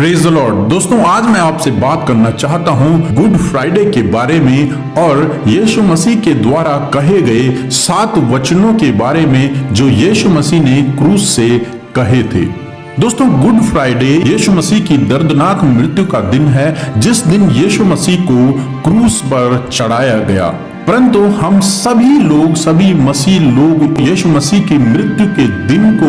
Praise Lord दोस्तों, आज मैं आपसे बात करना चाहता हूँ गुड फ्राइडे के बारे में और यीशु मसीह के द्वारा कहे गए सात वचनों के बारे में जो यीशु मसीह ने क्रूस से कहे थे। दोस्तों, गुड फ्राइडे यीशु मसीह की दर्दनाक मृत्यु का दिन है, जिस दिन यीशु मसीह को क्रूस पर चढ़ाया गया। परंतु हम सभी लोग, सभी मसीह लोग, यीशु मसीह की मृत्यु के दिन को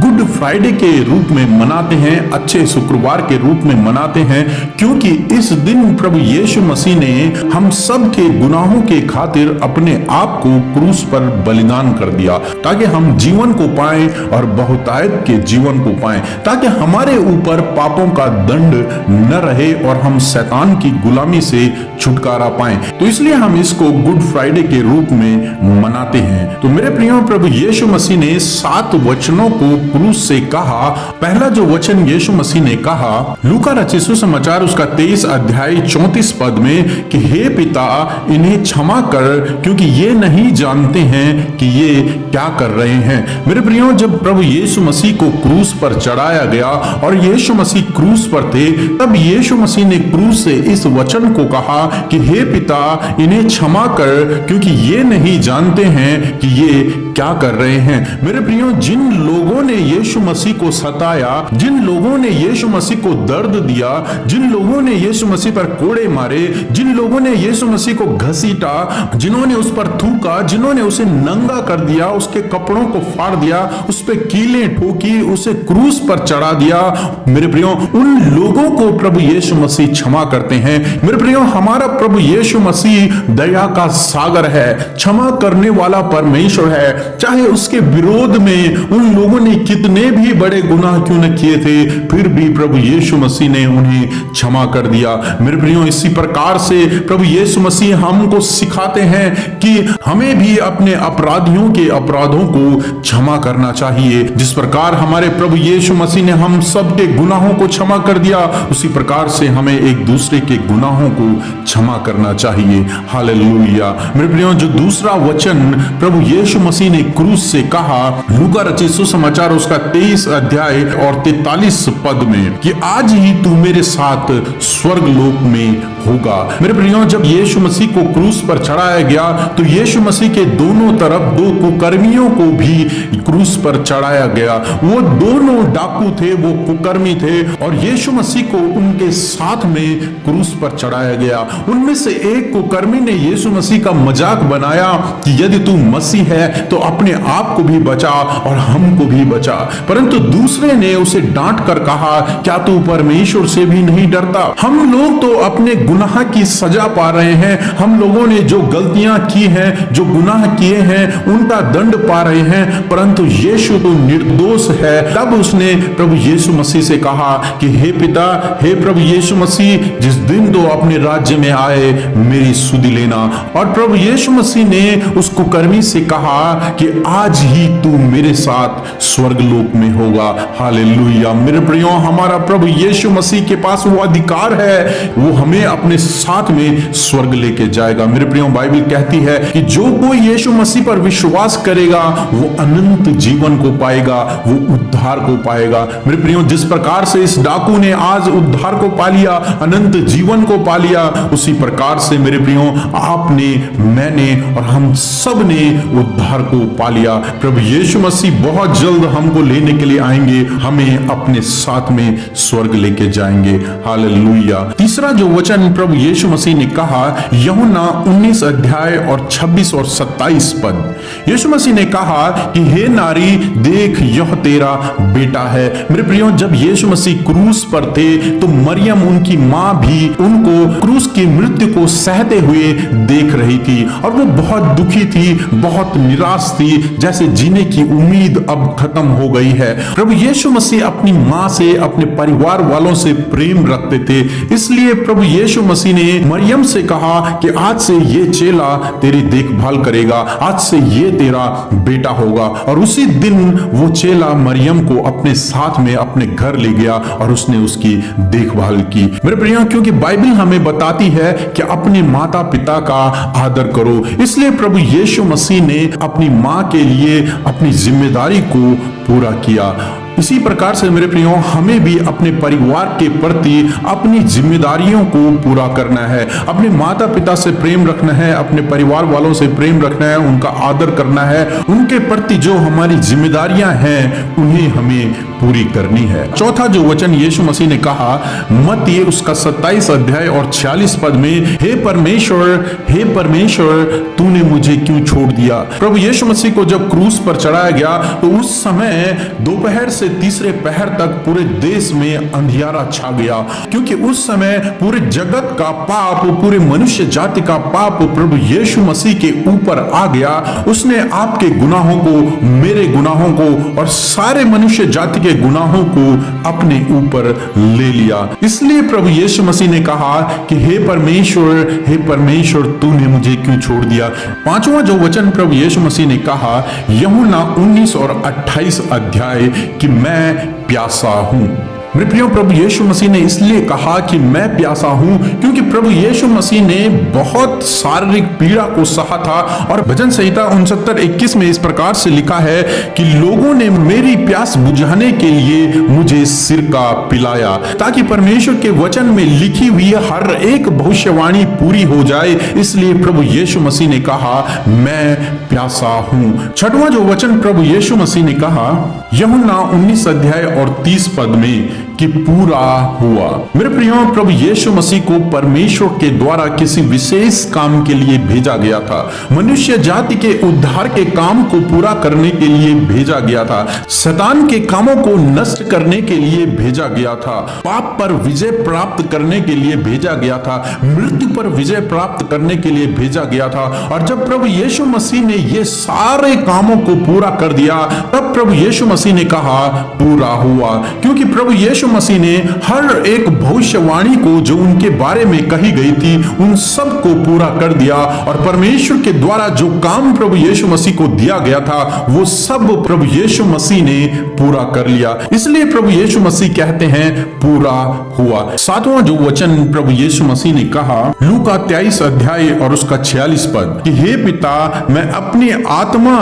गुड फ्राइडे के रूप में मनाते हैं, अच्छे शुक्रवार के रूप में मनाते हैं, क्योंकि इस दिन प्रभु यीशु मसीह ने हम सब के गुनाहों के खातिर अपने आप को क्रूस पर बलिदान कर दिया, ताकि हम जीवन को पाए और बहुतायत के जीवन को पाए, ताकि हमारे ऊपर पापों का दंड न रहे और हम शैतान की गुलामी से छुटकारा पाए। तो इसलिए हम इसको गुड फ्राइडे के रूप में मनाते हैं। तो मेरे प्रियो प्रभु यीशु मसीह ने सात वचनों को क्रूस से कहा। पहला जो वचन यीशु मसीह ने कहा, लूका रचित सुसमाचार उसका तेईस अध्याय चौतीस पद में कि हे पिता, इन्हें क्षमा कर, क्योंकि ये नहीं जानते हैं कि ये क्या कर रहे हैं। मेरे प्रियो, जब प्रभु यीशु मसीह को क्रूस पर चढ़ाया गया और यीशु मसीह क्रूस पर थे, तब यीशु मसीह ने क्रूस से इस वचन को कहा कि हे पिता, इन्हें क्षमा कर क्योंकि ये नहीं जानते हैं कि ये क्या कर रहे हैं। मेरे प्रियो, जिन लोगों ने यीशु मसीह को सताया, जिन लोगों ने यीशु मसीह को दर्द दिया, जिन लोगों ने यीशु मसीह पर कोड़े मारे, जिन लोगों ने यीशु मसीह को घसीटा, जिन्होंने उस पर थूका, जिन्होंने उसे नंगा कर दिया, उसके कपड़ों को फाड़ दिया, उस पर कीले ठोकी, उसे क्रूस पर चढ़ा दिया। मेरे प्रियो, उन लोगों को प्रभु यीशु मसीह क्षमा करते हैं। मेरे प्रियो, हमारा प्रभु यीशु मसीह दया का सागर है, क्षमा करने वाला परमेश्वर है। चाहे उसके विरोध में उन लोगों ने कितने भी बड़े गुनाह क्यों न किए थे, फिर भी प्रभु यीशु मसीह ने उन्हें क्षमा कर दिया। मेरे प्रियो, इसी प्रकार से प्रभु यीशु मसीह हमको सिखाते हैं कि हमें भी अपने अपराधियों के अपराधों को क्षमा करना चाहिए। जिस प्रकार हमारे प्रभु यीशु मसीह ने हम सबके गुनाहों को क्षमा कर दिया, उसी प्रकार से हमें एक दूसरे के गुनाहों को क्षमा करना चाहिए। हालेलुया। मेरे प्रियो, जो दूसरा वचन प्रभु यीशु मसीह ने क्रूस से कहा, लुका रचित सुसमाचार उसका तेईस अध्याय और तैतालीस पद में, कि आज ही तू मेरे साथ स्वर्ग लोक में होगा। मेरे प्रियो, जब यीशु मसीह को क्रूस पर चढ़ाया गया तो यीशु मसीह के दोनों तरफ़ दो कुकर्मियों को भी क्रूस पर चढ़ाया गया। वो दोनों डाकू थे, वो कुकर्मी थे, और यीशु मसीह को उनके साथ में क्रूस पर चढ़ाया गया। उनमें से एक कुकर्मी ने यीशु मसीह का मज़ाक बनाया कि यदि तू मसीह है तो अपने आप को भी बचा और हमको भी बचा। परंतु दूसरे ने उसे डांट कर कहा, क्या तू परमेश्वर से भी नहीं डरता? हम लोग तो अपने गुनाह की सजा पा रहे हैं। हम लोगों ने जो गलतियाँ की हैं, जो गुनाह किए हैं, उनका दंड पा रहे हैं। परंतु यीशु तो निर्दोष है। तब उसने प्रभु यीशु मसीह से कहा कि, हे पिता, हे प्रभु यीशु मसीह, जिस दिन तो अपने राज्य में आए, मेरी सुधि लेना। और प्रभु यीशु मसीह ने उस कुकर्मी से कहा कि, आज ही तू मेरे साथ स्वर्ग लोक में होगा। हालेलुया। मेरे प्रियो, हमारा प्रभु यीशु मसीह के पास वो अधिकार है। वो हमें अपने साथ में स्वर्ग लेके जाएगा। मेरे प्रियो, बाइबल कहती है कि जो कोई यीशु मसीह पर विश्वास करेगा, वो अनंत जीवन को पाएगा, वो उद्धार को पाएगा। मेरे प्रियो, जिस प्रकार से इस डाकू ने आज उद्धार को पा लिया, अनंत जीवन को पा लिया, उसी प्रकार से मेरे प्रियो, आपने, मैंने और हम सबने उद्धार को पा लिया। प्रभु यीशु मसीह बहुत जल्द हमको लेने के लिए आएँगे, हमें अपने साथ में स्वर्ग लेके जाएँगे। हालेलुया। तीसरा जो वचन प्रभु यीशु मसीह ने कहा यहुना 19 अध्याय और 26 और 27 पद। यीशु मसीह ने कहा कि, हे नारी, देख, यह तेरा बेटा है। मेरे प्रियो, जब यीशु मसीह क्रूस पर थे तो मरियम उनकी माँ भी उनको क्रूस की मृत्यु को सहते हुए देख रही थी और वो बहुत दुखी थी, बहुत निराश थी, जैसे जीने की उम्मीद अब खत्म हो गई है। प्रभु यीशु मसीह अपनी माँ से, अपने परिवार वालों से प्रेम रखते थे। इसलिए प्रभु यीशु मसीह ने मरियम से कहा कि आज से ये चेला तेरी देखभाल करेगा, आज से ये तेरा बेटा होगा। और उसी दिन वो चेला मरियम को अपने साथ में अपने घर ले गया और उसने उसकी देखभाल की। मेरे प्रियो, क्योंकि बाइबल हमें बताती है कि अपने माता पिता का आदर करो, इसलिए प्रभु यीशु मसीह ने अपनी माँ के लिए अपनी ज़िम्मेदारी को पूरा किया। इसी प्रकार से मेरे प्रियो, हमें भी अपने परिवार के प्रति अपनी जिम्मेदारियों को पूरा करना है। अपने माता पिता से प्रेम रखना है, अपने परिवार वालों से प्रेम रखना है, उनका आदर करना है, उनके प्रति जो हमारी जिम्मेदारियाँ हैं, उन्हें हमें पूरी करनी है। चौथा जो वचन यीशु मसीह ने कहा मत ये उसका 27 अध्याय और 46 पद में, हे परमेश्वर हे परमेश्वर, तूने मुझे क्यों छोड़ दिया? प्रभु यीशु मसीह को जब क्रूस पर चढ़ाया गया तो उस समय दोपहर से तीसरे पहर तक पूरे देश में अंधियारा छा गया। क्योंकि उस समय पूरे जगत का पाप, पूरे मनुष्य जाति का पाप प्रभु यीशु मसीह के ऊपर आ गया। उसने आपके गुनाहों को, मेरे गुनाहों को और सारे मनुष्य जाति के गुनाहों को अपने ऊपर ले लिया। इसलिए प्रभु यीशु मसीह ने कहा कि, हे परमेश्वर हे परमेश्वर, तूने मुझे क्यों छोड़ दिया? पांचवा जो वचन प्रभु यीशु मसीह ने कहा यमुना 19 और 28 अध्याय कि मैं प्यासा हूँ। प्रियो प्रभु यीशु मसीह ने इसलिए कहा कि मैं प्यासा हूँ, क्योंकि प्रभु यीशु मसीह ने बहुत शारीरिक पीड़ा को सहा था और भजन संहिता उनसत्तर इक्कीस में इस प्रकार से लिखा है कि लोगों ने मेरी प्यास बुझाने के लिए मुझे सिर का पिलाया, ताकि परमेश्वर के वचन में लिखी हुई हर एक भविष्यवाणी पूरी हो जाए। इसलिए प्रभु यीशु मसीह ने कहा, मैं प्यासा हूँ। छठवां जो वचन प्रभु यीशु मसीह ने कहा यमुना उन्नीस अध्याय और तीस पद में कि पूरा हुआ। मेरे प्रियो, प्रभु यीशु मसीह को परमेश्वर के द्वारा किसी विशेष काम के लिए भेजा गया था। मनुष्य जाति के उद्धार के काम को पूरा करने के लिए भेजा गया था। शैतान के कामों को नष्ट करने के लिए भेजा गया था। पाप पर विजय प्राप्त करने के लिए भेजा गया था। मृत्यु पर विजय प्राप्त करने के लिए भेजा गया था। और जब प्रभु यीशु मसीह ने ये सारे कामों को पूरा कर दिया, तब प्रभु यीशु मसीह ने कहा, पूरा हुआ। क्योंकि प्रभु यीशु यीशु मसीह ने हर एक भविष्यवाणी को जो उनके बारे में कही गई थी, उन सबको पूरा कर दिया और परमेश्वर के द्वारा जो काम प्रभु यीशु मसीह को दिया गया था, वो सब प्रभु यीशु मसीह ने पूरा कर लिया। इसलिए प्रभु यीशु मसीह कहते हैं, पूरा हुआ। सातवां जो वचन प्रभु यीशु मसीह ने कहा लू का तेईस अध्याय और उसका छियालीस पद, कि हे पिता, मैं अपनी आत्मा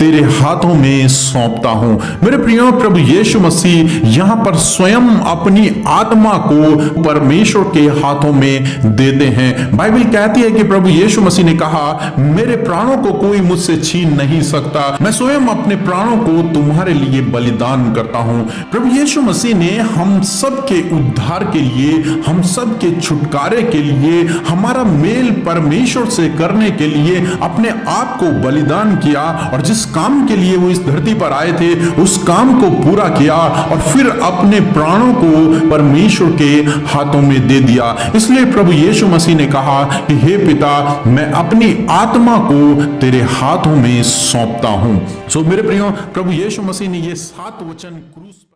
तेरे हाथों में सौंपता हूँ। मेरे प्रियो, प्रभु यीशु मसीह यहाँ पर स्वयं अपनी आत्मा को परमेश्वर के हाथों में देते हैं। बाइबल कहती है कि प्रभु यीशु मसीह ने कहा, मेरे प्राणों को कोई मुझसे छीन नहीं सकता। मैं स्वयं अपने प्राणों को तुम्हारे लिए बलिदान करता हूँ। प्रभु यीशु मसीह ने हम सब के उद्धार के लिए, हम सब के छुटकारे के लिए, हमारा मेल परमेश्वर से करने के लिए अपने आप को बलिदान किया और जिस काम के लिए वो इस धरती पर आए थे, उस काम को पूरा किया और फिर अपने प्राण प्राणों को परमेश्वर के हाथों में दे दिया। इसलिए प्रभु यीशु मसीह ने कहा कि, हे पिता, मैं अपनी आत्मा को तेरे हाथों में सौंपता हूँ। सो मेरे प्रियो, प्रभु यीशु मसीह ने ये सात वचन क्रूस